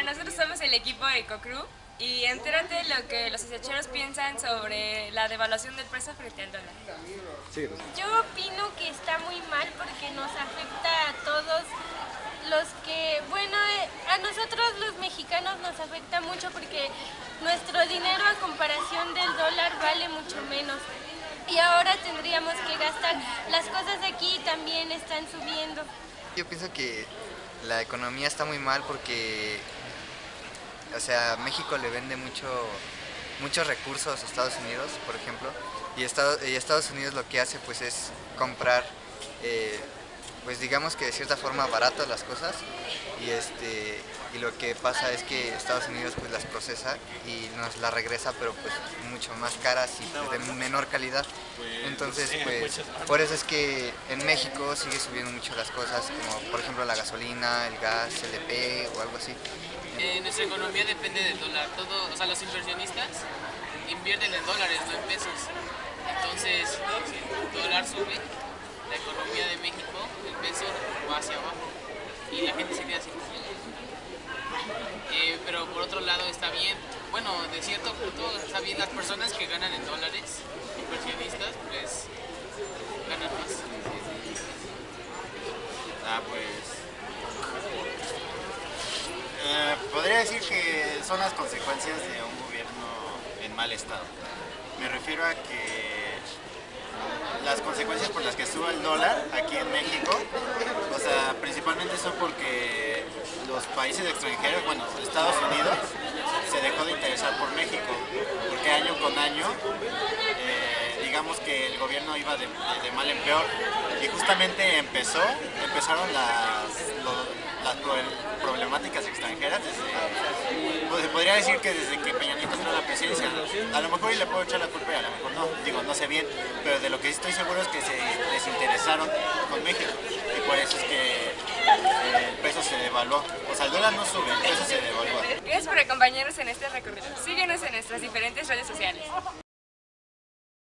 Bueno, nosotros somos el equipo EcoCrew y entérate lo que los acecheros piensan sobre la devaluación del peso frente al dólar. Yo opino que está muy mal porque nos afecta a todos los que, bueno, eh, a nosotros los mexicanos nos afecta mucho porque nuestro dinero a comparación del dólar vale mucho menos. Y ahora tendríamos que gastar, las cosas de aquí también están subiendo. Yo pienso que la economía está muy mal porque, o sea, México le vende mucho, muchos recursos a Estados Unidos, por ejemplo, y Estados, y Estados Unidos lo que hace pues es comprar, eh, pues digamos que de cierta forma baratas las cosas y este y lo que pasa es que Estados Unidos pues las procesa y nos las regresa pero pues mucho más caras y de menor calidad. Entonces pues por eso es que en México sigue subiendo mucho las cosas como por ejemplo la gasolina, el gas, el LP o algo así. Nuestra economía depende del dólar. Todo, o sea los inversionistas invierten en dólares no en pesos. Entonces el dólar sube la economía de México, el peso va hacia abajo y la gente se queda sin eh, pero por otro lado está bueno, de cierto punto está las personas que ganan en dólares, inversionistas, pues ganan más. Ah, pues... Eh, podría decir que son las consecuencias de un gobierno en mal estado. Me refiero a que las consecuencias por las que sube el dólar aquí en México, o sea, principalmente son porque los países extranjeros, bueno, Estados Unidos, se dejó de interesar por México, porque año con año, eh, digamos que el gobierno iba de, mal en peor, y justamente empezó, empezaron las, las problemáticas extranjeras desde, podría decir que desde que Peña Nieto entró a la presidencia, a lo mejor le puedo echar la culpa y a lo mejor no, digo, no sé bien, pero de lo que estoy seguro es que se desinteresaron con México. Y por eso es que eh, el peso se devaluó, o sea el dólar no sube, el peso se devaluó. Gracias por acompañarnos en este recorrido, síguenos en nuestras diferentes redes sociales.